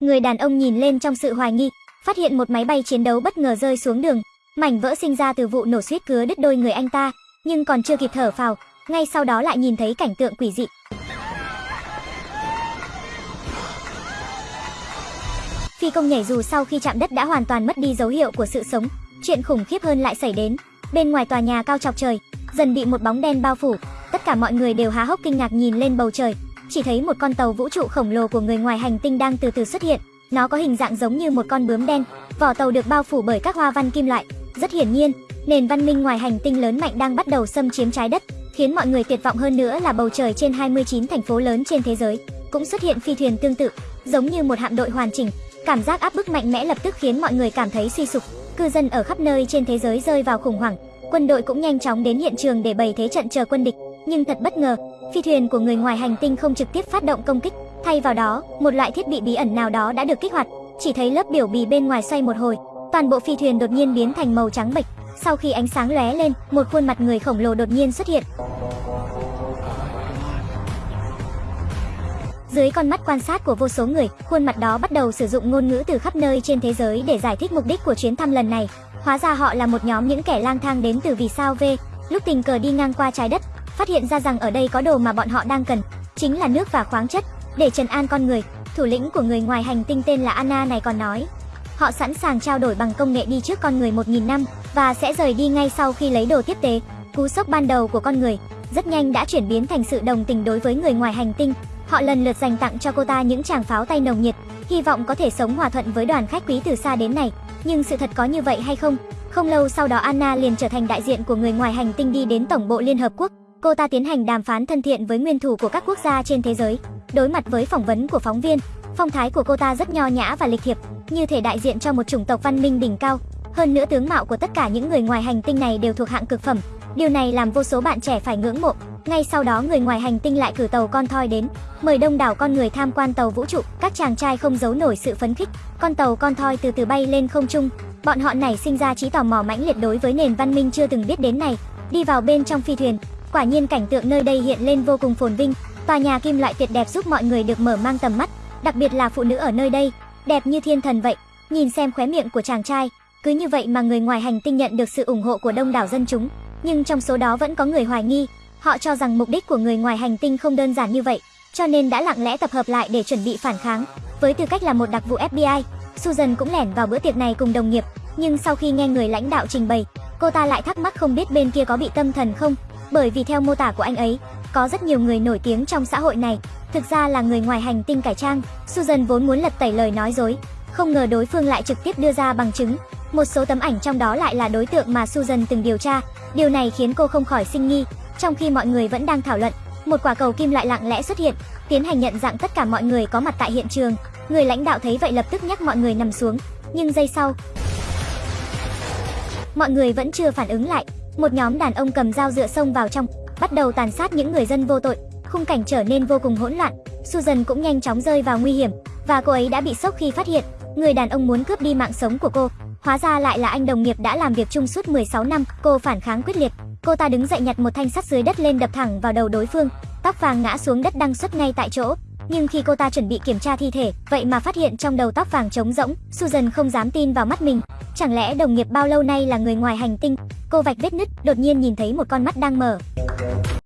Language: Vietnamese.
Người đàn ông nhìn lên trong sự hoài nghi, phát hiện một máy bay chiến đấu bất ngờ rơi xuống đường. Mảnh vỡ sinh ra từ vụ nổ suýt cứa đứt đôi người anh ta, nhưng còn chưa kịp thở phào, ngay sau đó lại nhìn thấy cảnh tượng quỷ dị. Phi công nhảy dù sau khi chạm đất đã hoàn toàn mất đi dấu hiệu của sự sống. Chuyện khủng khiếp hơn lại xảy đến. Bên ngoài tòa nhà cao chọc trời, dần bị một bóng đen bao phủ. Tất cả mọi người đều há hốc kinh ngạc nhìn lên bầu trời, chỉ thấy một con tàu vũ trụ khổng lồ của người ngoài hành tinh đang từ từ xuất hiện. Nó có hình dạng giống như một con bướm đen, vỏ tàu được bao phủ bởi các hoa văn kim loại. Rất hiển nhiên, nền văn minh ngoài hành tinh lớn mạnh đang bắt đầu xâm chiếm trái đất, khiến mọi người tuyệt vọng hơn nữa là bầu trời trên 29 thành phố lớn trên thế giới cũng xuất hiện phi thuyền tương tự, giống như một hạm đội hoàn chỉnh. Cảm giác áp bức mạnh mẽ lập tức khiến mọi người cảm thấy suy sụp. Cư dân ở khắp nơi trên thế giới rơi vào khủng hoảng. Quân đội cũng nhanh chóng đến hiện trường để bày thế trận chờ quân địch. Nhưng thật bất ngờ, phi thuyền của người ngoài hành tinh không trực tiếp phát động công kích, thay vào đó, một loại thiết bị bí ẩn nào đó đã được kích hoạt. Chỉ thấy lớp biểu bì bên ngoài xoay một hồi, toàn bộ phi thuyền đột nhiên biến thành màu trắng bệch. Sau khi ánh sáng lóe lên, một khuôn mặt người khổng lồ đột nhiên xuất hiện. Dưới con mắt quan sát của vô số người, khuôn mặt đó bắt đầu sử dụng ngôn ngữ từ khắp nơi trên thế giới để giải thích mục đích của chuyến thăm lần này. Hóa ra họ là một nhóm những kẻ lang thang đến từ vì sao V, lúc tình cờ đi ngang qua trái đất, phát hiện ra rằng ở đây có đồ mà bọn họ đang cần, chính là nước và khoáng chất, để trần an con người. Thủ lĩnh của người ngoài hành tinh tên là Anna này còn nói, họ sẵn sàng trao đổi bằng công nghệ đi trước con người 1.000 năm và sẽ rời đi ngay sau khi lấy đồ tiếp tế. Cú sốc ban đầu của con người rất nhanh đã chuyển biến thành sự đồng tình đối với người ngoài hành tinh. Họ lần lượt dành tặng cho cô ta những tràng pháo tay nồng nhiệt, hy vọng có thể sống hòa thuận với đoàn khách quý từ xa đến này. Nhưng sự thật có như vậy hay không? Không lâu sau đó Anna liền trở thành đại diện của người ngoài hành tinh đi đến Tổng bộ Liên Hợp Quốc. Cô ta tiến hành đàm phán thân thiện với nguyên thủ của các quốc gia trên thế giới. Đối mặt với phỏng vấn của phóng viên, phong thái của cô ta rất nho nhã và lịch thiệp, như thể đại diện cho một chủng tộc văn minh đỉnh cao. Hơn nữa tướng mạo của tất cả những người ngoài hành tinh này đều thuộc hạng cực phẩm. Điều này làm vô số bạn trẻ phải ngưỡng mộ. Ngay sau đó người ngoài hành tinh lại cử tàu con thoi đến, mời đông đảo con người tham quan tàu vũ trụ. Các chàng trai không giấu nổi sự phấn khích. Con tàu con thoi từ từ bay lên không trung. Bọn họ nảy sinh ra trí tò mò mãnh liệt đối với nền văn minh chưa từng biết đến này. Đi vào bên trong phi thuyền, quả nhiên cảnh tượng nơi đây hiện lên vô cùng phồn vinh. Tòa nhà kim loại tuyệt đẹp giúp mọi người được mở mang tầm mắt, đặc biệt là phụ nữ ở nơi đây, đẹp như thiên thần vậy. Nhìn xem khóe miệng của chàng trai, cứ như vậy mà người ngoài hành tinh nhận được sự ủng hộ của đông đảo dân chúng. Nhưng trong số đó vẫn có người hoài nghi, họ cho rằng mục đích của người ngoài hành tinh không đơn giản như vậy, cho nên đã lặng lẽ tập hợp lại để chuẩn bị phản kháng. Với tư cách là một đặc vụ FBI, Susan cũng lẻn vào bữa tiệc này cùng đồng nghiệp, nhưng sau khi nghe người lãnh đạo trình bày, cô ta lại thắc mắc không biết bên kia có bị tâm thần không, bởi vì theo mô tả của anh ấy, có rất nhiều người nổi tiếng trong xã hội này, thực ra là người ngoài hành tinh cải trang. Susan vốn muốn lật tẩy lời nói dối, không ngờ đối phương lại trực tiếp đưa ra bằng chứng. Một số tấm ảnh trong đó lại là đối tượng mà Susan từng điều tra. Điều này khiến cô không khỏi sinh nghi. Trong khi mọi người vẫn đang thảo luận, một quả cầu kim loại lặng lẽ xuất hiện, tiến hành nhận dạng tất cả mọi người có mặt tại hiện trường. Người lãnh đạo thấy vậy lập tức nhắc mọi người nằm xuống, nhưng giây sau, mọi người vẫn chưa phản ứng lại. Một nhóm đàn ông cầm dao dựa sông vào trong, bắt đầu tàn sát những người dân vô tội. Khung cảnh trở nên vô cùng hỗn loạn. Susan cũng nhanh chóng rơi vào nguy hiểm, và cô ấy đã bị sốc khi phát hiện người đàn ông muốn cướp đi mạng sống của cô. Hóa ra lại là anh đồng nghiệp đã làm việc chung suốt 16 năm, cô phản kháng quyết liệt. Cô ta đứng dậy nhặt một thanh sắt dưới đất lên đập thẳng vào đầu đối phương, tóc vàng ngã xuống đất đăng xuất ngay tại chỗ. Nhưng khi cô ta chuẩn bị kiểm tra thi thể, vậy mà phát hiện trong đầu tóc vàng trống rỗng, Susan không dám tin vào mắt mình. Chẳng lẽ đồng nghiệp bao lâu nay là người ngoài hành tinh? Cô vạch vết nứt, đột nhiên nhìn thấy một con mắt đang mở.